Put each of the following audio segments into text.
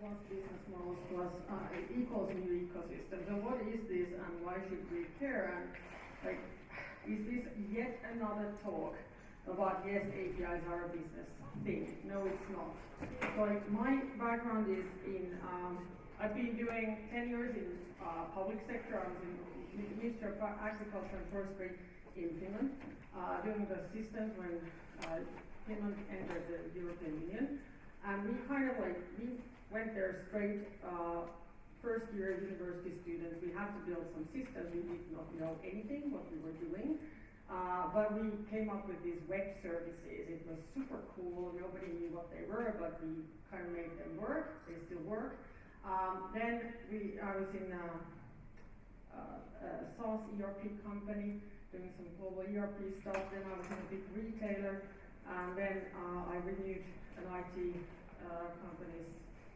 plus business models plus uh, equals new ecosystem. So what is this and why should we care? And like, is this yet another talk about yes, APIs are a business thing? No, it's not. So like my background is in, um, I've been doing 10 years in uh, public sector. I was in Ministry of Agriculture and Forestry in Finland, uh, doing the systems when uh, Finland entered the European Union. And we kind of like, we went there straight, uh, first year university students, we had to build some systems, we did not know anything what we were doing. Uh, but we came up with these web services. It was super cool. Nobody knew what they were, but we kind of made them work. They still work. Um, then we, I was in a, a, a SaaS ERP company doing some global ERP stuff. Then I was in a big retailer. And then uh, I renewed an IT uh, company's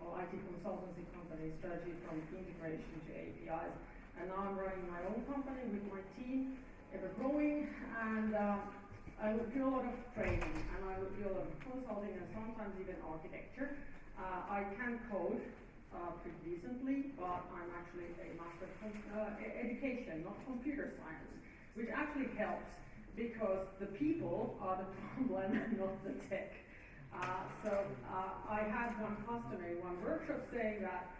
or IT consultancy company strategy from integration to APIs. And now I'm running my own company with my team, ever growing, and uh, I would do a lot of training and I would do a lot of consulting and sometimes even architecture. Uh, I can code uh, pretty decently, but I'm actually a master of uh, education, not computer science, which actually helps because the people are the problem, not the tech. Uh, so uh, I had one customer in one workshop saying that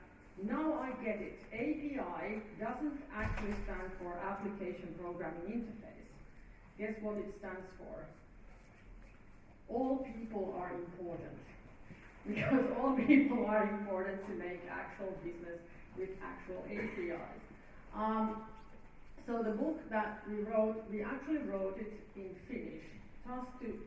now I get it. API doesn't actually stand for Application Programming Interface. Guess what it stands for? All people are important. Because all people are important to make actual business with actual APIs. Um, so the book that we wrote, we actually wrote it in Finnish, just to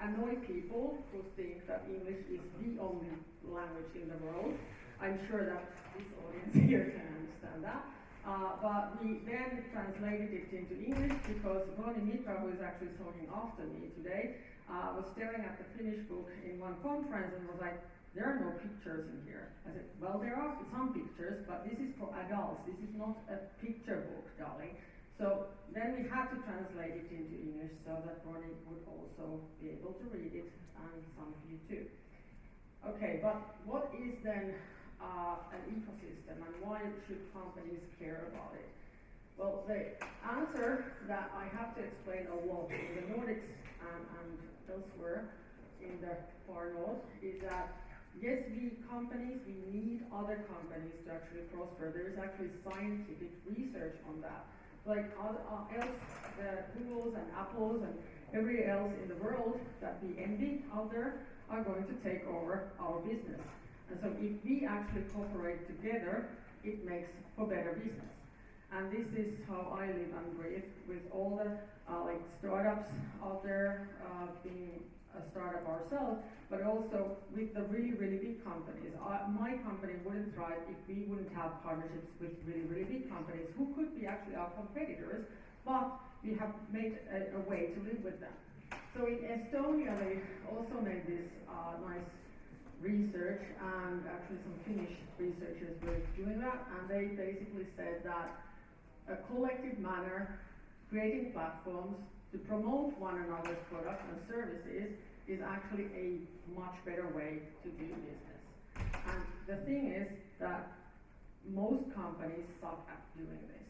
annoy people who think that English is the only language in the world. I'm sure that this audience here can understand that. Uh, but we then translated it into English because Ronnie Mitra, who is actually talking after me today, uh, was staring at the Finnish book in one conference and was like, there are no pictures in here. I said, well, there are some pictures, but this is for adults. This is not a picture book, darling. So then we had to translate it into English so that Ronnie would also be able to read it, and some of you too. Okay, but what is then uh, an ecosystem and why should companies care about it? Well, the answer that I have to explain a lot in the Nordics and, and elsewhere in the far north is that yes, we companies, we need other companies to actually prosper. There is actually scientific research on that like all, uh, else, the Googles and Apples and every else in the world that we envy out there are going to take over our business. And so if we actually cooperate together, it makes for better business. And this is how I live and breathe with all the uh, like startups out there uh, being a startup ourselves, but also with the really, really big companies. Uh, my company wouldn't thrive if we wouldn't have partnerships with really, really big companies who could be actually our competitors, but we have made a, a way to live with them. So in Estonia, they also made this uh, nice research, and actually some Finnish researchers were doing that, and they basically said that a collective manner, creating platforms to promote one another's products and services is actually a much better way to do business. And the thing is that most companies suck at doing this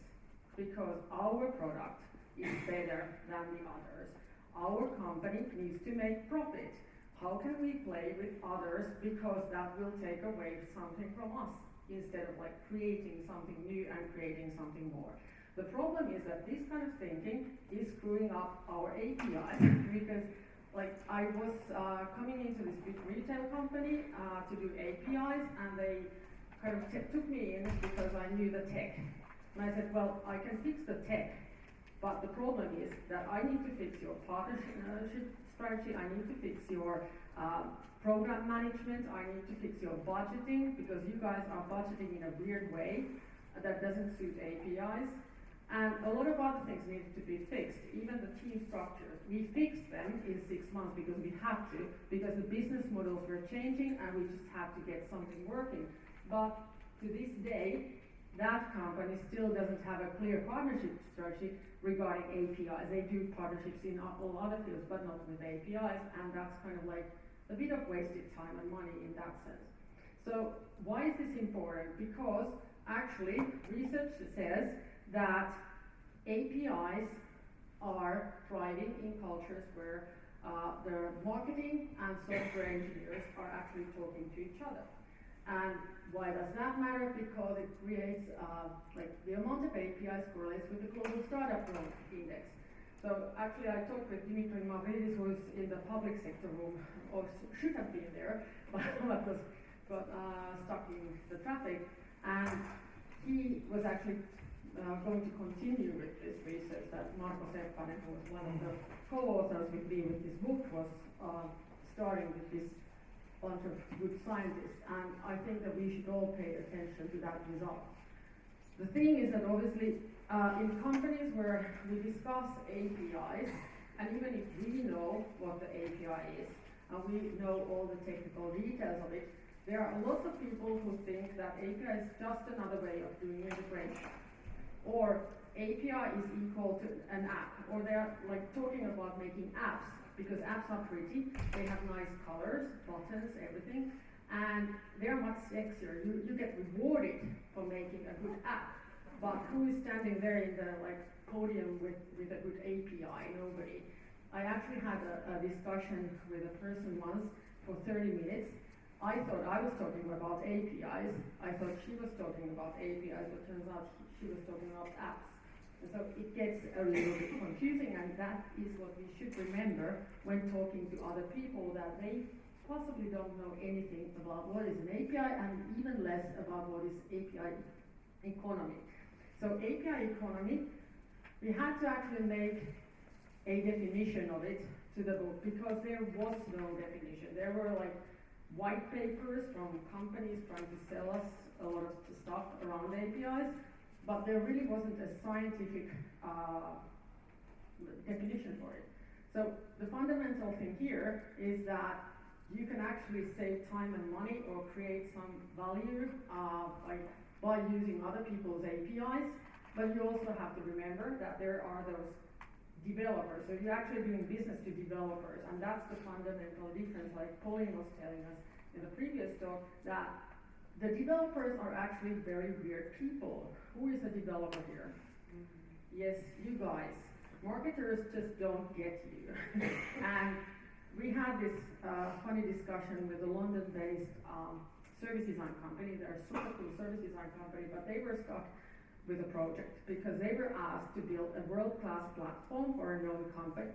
because our product is better than the others. Our company needs to make profit. How can we play with others because that will take away something from us instead of like creating something new and creating something more. The problem is that this kind of thinking is screwing up our APIs because like I was uh, coming into this big retail company uh, to do APIs, and they kind of took me in because I knew the tech. And I said, well, I can fix the tech, but the problem is that I need to fix your partnership strategy, I need to fix your uh, program management, I need to fix your budgeting, because you guys are budgeting in a weird way that doesn't suit APIs. And a lot of other things needed to be fixed, even the team structures. We fixed them in six months because we had to, because the business models were changing and we just had to get something working. But to this day, that company still doesn't have a clear partnership strategy regarding APIs. They do partnerships in all other fields, but not with APIs, and that's kind of like a bit of wasted time and money in that sense. So why is this important? Because actually research says that APIs are thriving in cultures where uh, the marketing and software engineers are actually talking to each other. And why does that matter? Because it creates, uh, like the amount of APIs correlates with the global startup growth index. So actually I talked with Dimitri Mavridis who is in the public sector room, or should have been there, but was got uh, stuck in the traffic. And he was actually uh, going to continue with this research that Marko Seppänen, who was one of the co-authors with me with this book, was uh, starting with this bunch of good scientists, and I think that we should all pay attention to that result. The thing is that obviously uh, in companies where we discuss APIs, and even if we know what the API is, and we know all the technical details of it, there are lots of people who think that API is just another way of doing integration. Or API is equal to an app, or they're like talking about making apps because apps are pretty, they have nice colors, buttons, everything, and they're much sexier. You, you get rewarded for making a good app, but who is standing there in the like podium with, with a good API? Nobody. I actually had a, a discussion with a person once for 30 minutes. I thought I was talking about APIs. I thought she was talking about APIs, but turns out she was talking about apps. And so it gets a little bit confusing, and that is what we should remember when talking to other people that they possibly don't know anything about what is an API and even less about what is API economy. So API economy, we had to actually make a definition of it to the book because there was no definition. There were like white papers from companies trying to sell us a lot of stuff around APIs, but there really wasn't a scientific uh, definition for it. So the fundamental thing here is that you can actually save time and money or create some value uh, by, by using other people's APIs, but you also have to remember that there are those developers. So you're actually doing business to developers, and that's the fundamental difference, like Pauline was telling us in the previous talk, that the developers are actually very weird people. Who is a developer here? Mm-hmm. Yes, you guys. Marketers just don't get you. and we had this uh, funny discussion with a London-based um, service design company. They're a super cool service design company, but they were stuck with the project because they were asked to build a world-class platform for a known company,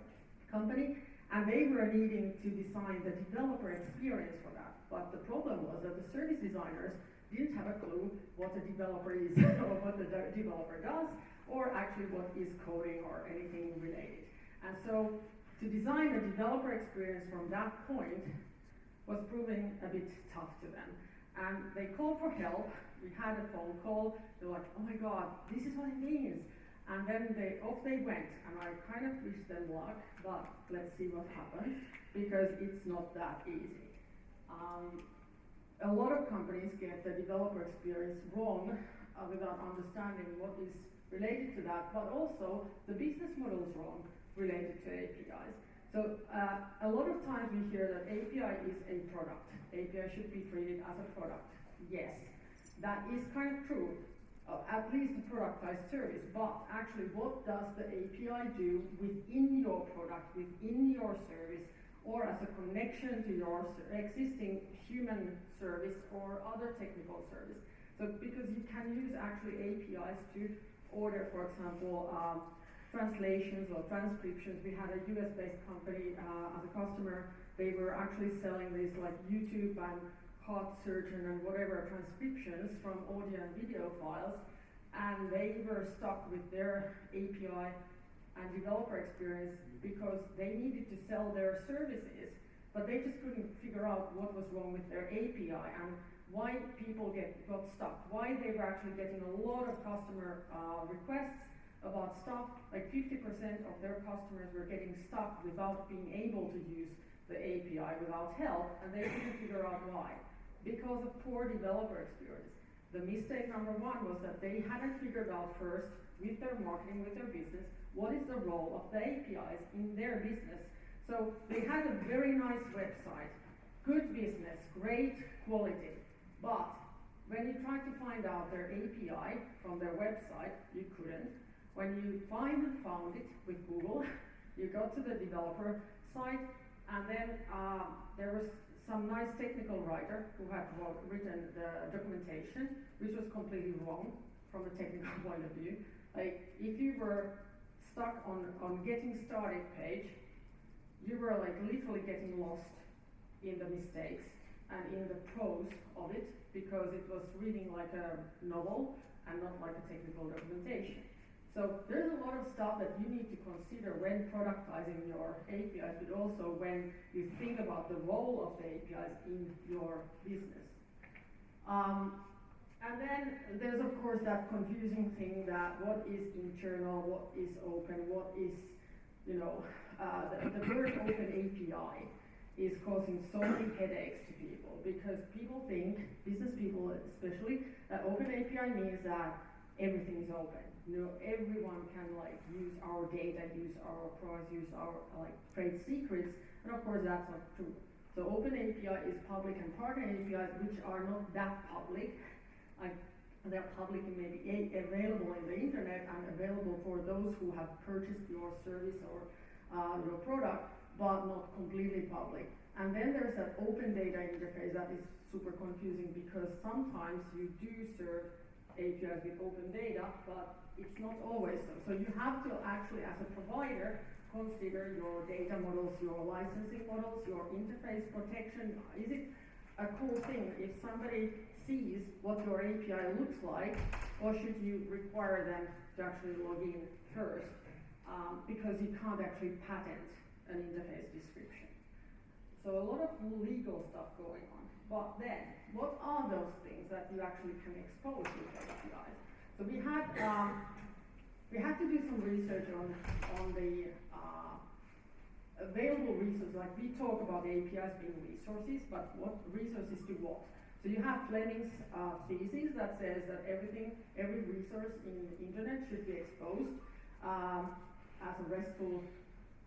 company, and they were needing to design the developer experience for that. But the problem was that the service designers didn't have a clue what a developer is or what the de developer does, or actually what is coding or anything related. And so to design a developer experience from that point was proving a bit tough to them. And they called for help. We had a phone call. They're like, oh my God, this is what it means. And then they off they went, and I kind of wished them luck, but let's see what happens because it's not that easy. Um, a lot of companies get the developer experience wrong uh, without understanding what is related to that, but also the business model is wrong related to APIs. So uh, a lot of times we hear that API is a product. API should be treated as a product. Yes, that is kind of true, uh, at least a productized service, but actually what does the API do within your product, within your service, or as a connection to your existing human service or other technical service. So because you can use actually APIs to order, for example, um, translations or transcriptions. We had a US-based company uh, as a customer. They were actually selling these like YouTube and heart surgeon and whatever transcriptions from audio and video files, and they were stuck with their API and developer experience because they needed to sell their services, but they just couldn't figure out what was wrong with their API and why people get got stuck, why they were actually getting a lot of customer uh, requests about stuff, like 50% of their customers were getting stuck without being able to use the API without help, and they couldn't figure out why. Because of poor developer experience. The mistake number one was that they hadn't figured out first with their marketing, with their business, what is the role of the APIs in their business. So they had a very nice website, good business, great quality, But when you tried to find out their API from their website, you couldn't. When you finally found it with Google, you go to the developer site, and then uh, there was some nice technical writer who had written the documentation, which was completely wrong from a technical point of view. Like, if you were stuck on, on getting started page, you were like literally getting lost in the mistakes and in the prose of it because it was reading like a novel and not like a technical documentation. So there's a lot of stuff that you need to consider when productizing your APIs, but also when you think about the role of the APIs in your business. Um, and then there's of course that confusing thing that what is internal, what is open, what is, you know, uh, the, the word open API is causing so many headaches to people because people think, business people especially, that open API means that everything is open you know, everyone can like use our data, use our products, use our like trade secrets, and of course that's not true. So Open API is public and partner APIs which are not that public. Like they're public and maybe available in the internet and available for those who have purchased your service or uh, your product, but not completely public. And then there's that open data interface that is super confusing because sometimes you do serve APIs with open data, but it's not always so. So you have to actually, as a provider, consider your data models, your licensing models, your interface protection. Is it a cool thing if somebody sees what your API looks like, or should you require them to actually log in first? Um, because you can't actually patent an interface description. So a lot of legal stuff going on. But then, what are those things that you actually can expose with APIs? So we had um, we had to do some research on on the uh, available resources. Like we talk about APIs being resources, but what resources to what? So you have Fielding's uh, thesis that says that everything, every resource in the internet should be exposed um, as a RESTful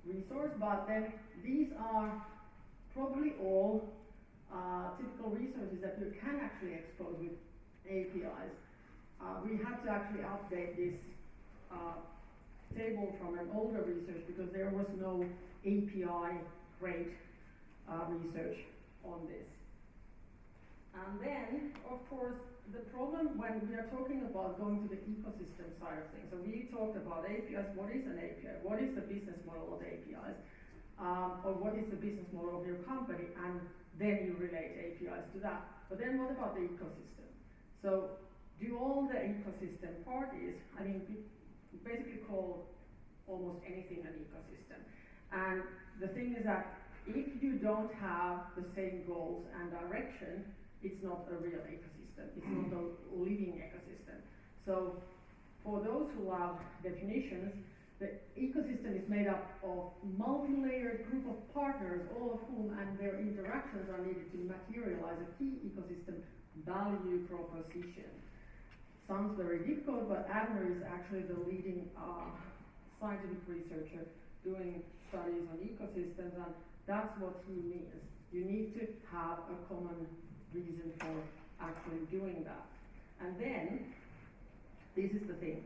resource, but then these are probably all uh, typical resources that you can actually expose with APIs uh, we had to actually update this uh, table from an older research because there was no API grade uh, research on this. And then, of course, the problem when we are talking about going to the ecosystem side of things, so we talked about APIs, what is an API, what is the business model of APIs, um, or what is the business model of your company, and then you relate APIs to that. But then what about the ecosystem? So do all the ecosystem parties, I mean, basically call almost anything an ecosystem. And the thing is that if you don't have the same goals and direction, it's not a real ecosystem. It's not a living ecosystem. So for those who love definitions, the ecosystem is made up of multi-layered group of partners, all of whom and their interactions are needed to materialize a key ecosystem value proposition sounds very difficult, but Adner is actually the leading uh, scientific researcher doing studies on ecosystems, and that's what he means. You need to have a common reason for actually doing that. And then, this is the thing,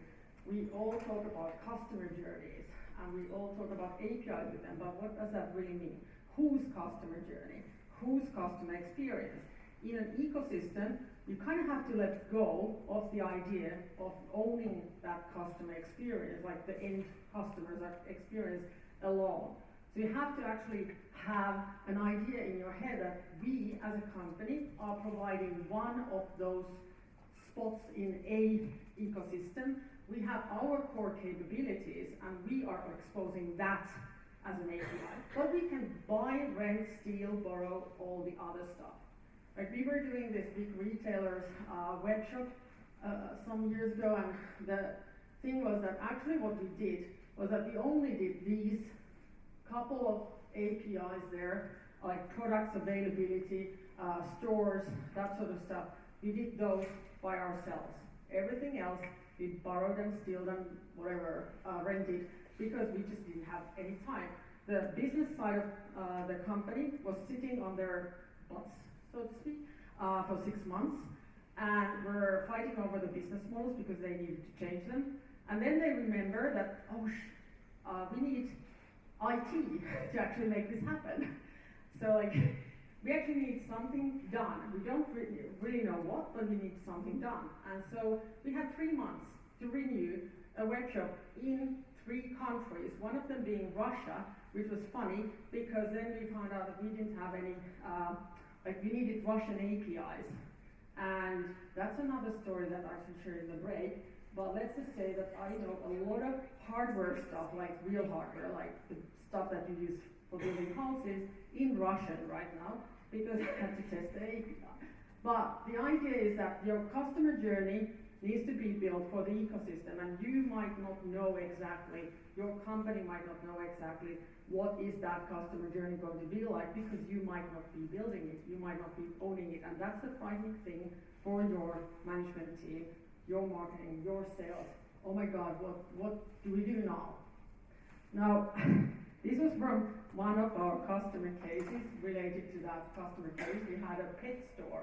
we all talk about customer journeys, and we all talk about API with them, but what does that really mean? Whose customer journey? Whose customer experience? In an ecosystem, you kind of have to let go of the idea of owning that customer experience, like the end customer's experience alone. So you have to actually have an idea in your head that we as a company are providing one of those spots in a ecosystem. We have our core capabilities and we are exposing that as an API. But we can buy, rent, steal, borrow all the other stuff. Like we were doing this big retailers uh, web shop uh, some years ago, and the thing was that actually what we did was that we only did these couple of APIs there, like products availability, uh, stores, that sort of stuff. We did those by ourselves. Everything else, we borrowed and steal them, whatever, uh, rented, because we just didn't have any time. The business side of uh, the company was sitting on their butts so to speak, uh, for six months, and were fighting over the business models because they needed to change them. And then they remember that, oh, sh- uh, we need IT to actually make this happen. So like, we actually need something done. We don't really, really know what, but we need something done. And so we had three months to renew a workshop in three countries, one of them being Russia, which was funny because then we found out that we didn't have any, uh, like we needed Russian APIs. And that's another story that I can share in the break. But let's just say that I know a lot of hardware stuff, like real hardware, like the stuff that you use for building houses in Russian right now, because I had to test the API. But the idea is that your customer journey needs to be built for the ecosystem, and you might not know exactly, your company might not know exactly what is that customer journey going to be like because you might not be building it, you might not be owning it, and that's the frightening thing for your management team, your marketing, your sales. Oh my God, what, what do we do now? Now, this was from one of our customer cases related to that customer case. We had a pet store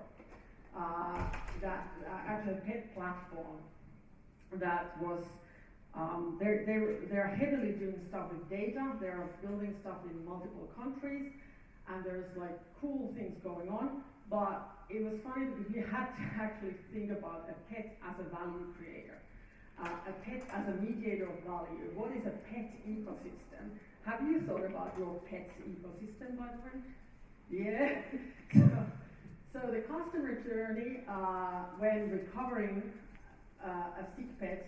uh, that uh, actually a pet platform that was um, they're, they're, they're heavily doing stuff with data, they're building stuff in multiple countries, and there's like cool things going on, but it was funny because we had to actually think about a pet as a value creator, uh, a pet as a mediator of value. What is a pet ecosystem? Have you thought about your pet's ecosystem, my friend? Yeah. so, so the customer journey uh, when recovering uh, a sick pet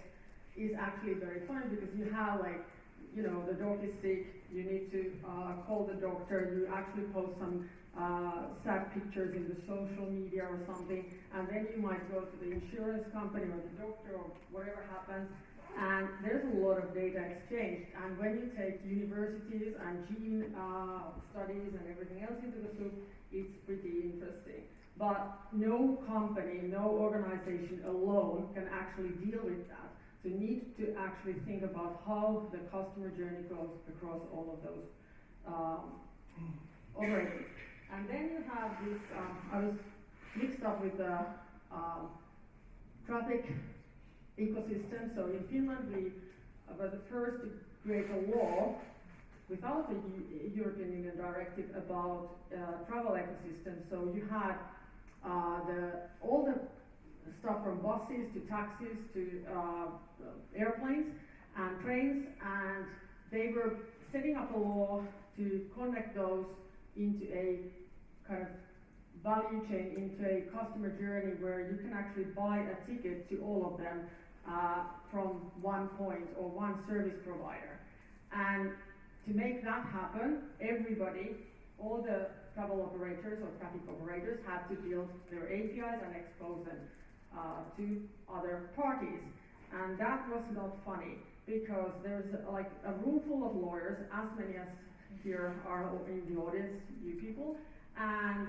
is actually very fun because you have like, you know, the dog is sick, you need to uh, call the doctor, you actually post some uh, sad pictures in the social media or something, and then you might go to the insurance company or the doctor or whatever happens, and there's a lot of data exchanged. And when you take universities and gene uh, studies and everything else into the soup, it's pretty interesting. But no company, no organization alone can actually deal with that. So you need to actually think about how the customer journey goes across all of those um, operators. And then you have this, um, I was mixed up with the um, traffic ecosystem. So in Finland, we were the first to create a law without the European Union directive about uh, travel ecosystem. So you had uh, the all the stuff from buses to taxis to uh, airplanes and trains, and they were setting up a law to connect those into a kind of value chain, into a customer journey where you can actually buy a ticket to all of them uh, from one point or one service provider. And to make that happen, everybody, all the travel operators or traffic operators had to build their APIs and expose them uh, to other parties. And that was not funny because there's like a room full of lawyers, as many as here are in the audience, you people, and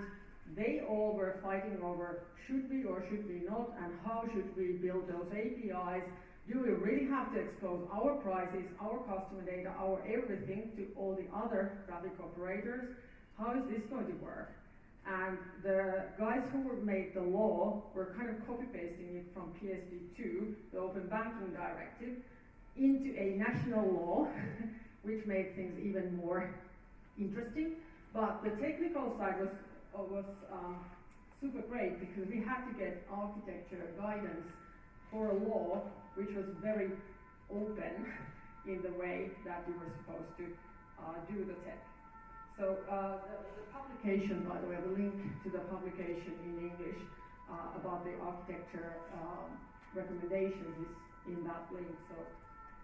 they all were fighting over should we or should we not, and how should we build those APIs. Do we really have to expose our prices, our customer data, our everything to all the other traffic operators? How is this going to work? And the guys who made the law were kind of copy pasting it from PSD2, the Open Banking Directive, into a national law, which made things even more interesting. But the technical side was, was um, super great because we had to get architecture guidance for a law which was very open in the way that we were supposed to uh, do the tech. So uh, the, the, publication, by the way, the link to the publication in English uh, about the architecture um, recommendations is in that link. So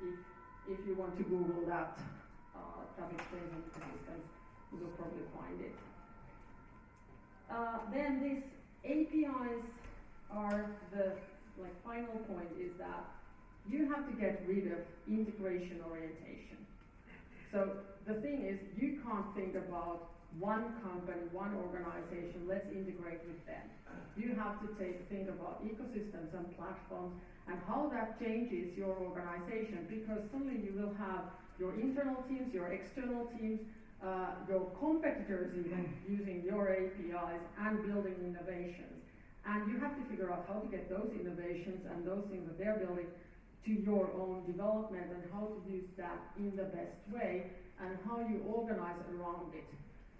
if, if you want to Google that uh, traffic changing systems, you will probably find it. Uh, then these APIs are the like final point is that you have to get rid of integration orientation. So the thing is, you can't think about one company, one organization, let's integrate with them. You have to take, think about ecosystems and platforms and how that changes your organization because suddenly you will have your internal teams, your external teams, uh, your competitors even using your APIs and building innovations. And you have to figure out how to get those innovations and those things that they're building to your own development and how to use that in the best way and how you organize around it.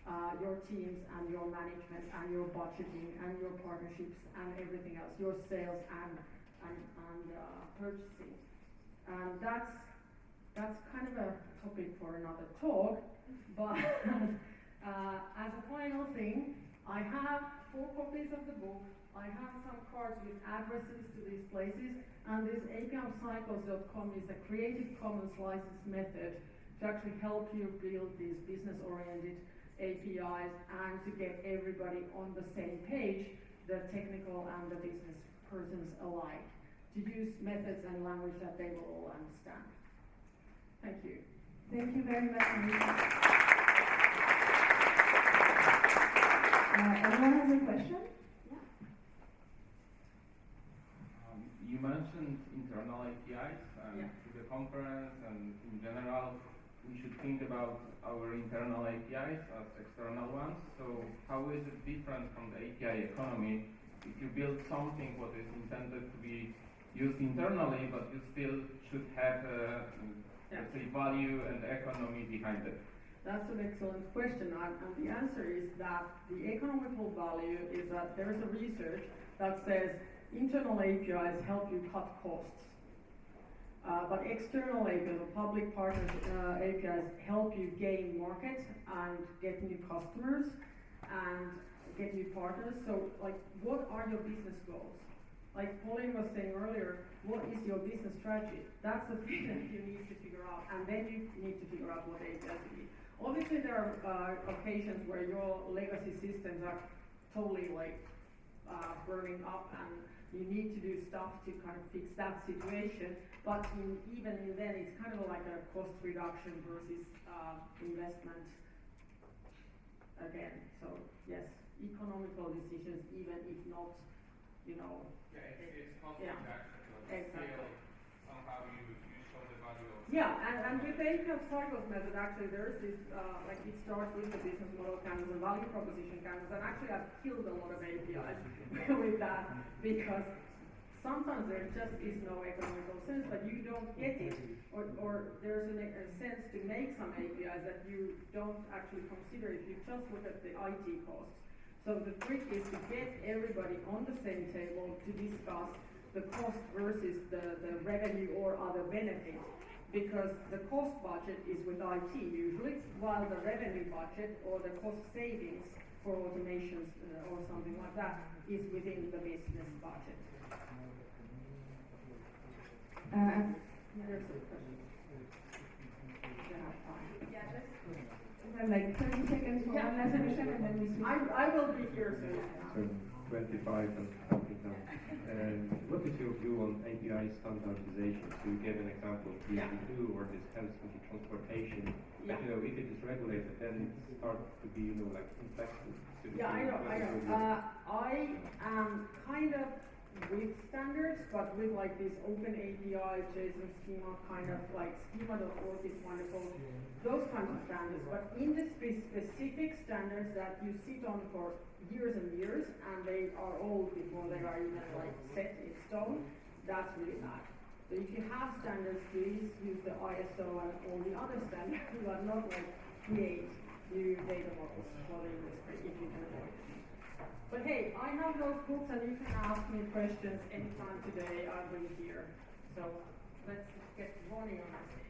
Uh, your teams and your management and your budgeting and your partnerships and everything else, your sales and, and, and uh, purchasing. And that's, topic for another talk, but uh, as a final thing, I have four copies of the book. I have some cards with addresses to these places, and this apiopscycles.com is a Creative Commons license method to actually help you build these business-oriented APIs and to get everybody on the same page, the technical and the business persons alike, to use methods and language that they will all understand. Thank you. Thank you very much, Uh, anyone has a question? Um, You mentioned internal APIs and Yeah. to the conference and in general, we should think about our internal APIs as external ones. So how is it different from the API economy if you build something what is intended to be used internally, but you still should have, uh, Yeah. let's value and economy behind it? That's an excellent question, and, and the answer is that the economical value is that there is a research that says internal APIs help you cut costs. Uh, but external APIs, or public partners uh, APIs, help you gain market and get new customers and get new partners. So, like, what are your business goals? Like Pauline was saying earlier, what is your business strategy? That's the thing that you need to figure out, and then you need to figure out what APIs you need. Obviously, there are uh, occasions where your legacy systems are totally like uh, burning up, and you need to do stuff to kind of fix that situation. But in, even then, it's kind of like a cost reduction versus uh, investment again. So yes, economical decisions, even if not, you know, Yeah, it's- cost Yeah. reduction, Exactly. somehow you, you show the value of Yeah, and, and with the API cycles method, actually, there's this, uh, like, it starts with the business model canvas and value proposition canvas, and actually I've killed a lot of APIs with that, because sometimes there just is no economical sense, but you don't get it, or, or there's an, a sense to make some APIs that you don't actually consider if you just look at the IT costs. So the trick is to get everybody on the same table to discuss the cost versus the, the revenue or other benefit. Because the cost budget is with IT usually, while the revenue budget or the cost savings for automations uh, or something like that is within the business budget. Uh, There's a question. Have time. yeah, just we have like 30 seconds for Yeah. one last question and then we switch. I, I will be here soon. So 25 and counting down. And what is your view on API standardization? So you gave an example of Yeah. PSD2 or this helps with transportation. Yeah. But you know, if it is regulated, then it starts to be, you know, like inflexible. to the Yeah, I know, I know. Uh, I am kind of with standards, but with like this open API, JSON schema, kind of like schema.org is wonderful, those kinds of standards. But industry specific standards that you sit on for years and years, and they are old before they are even like set in stone, that's really bad. So if you have standards, please use the ISO and all the other standards, but not like create new data models for the industry if you can avoid it. But hey, I have those books and you can ask me questions anytime today, I'll be here. So let's get running on this.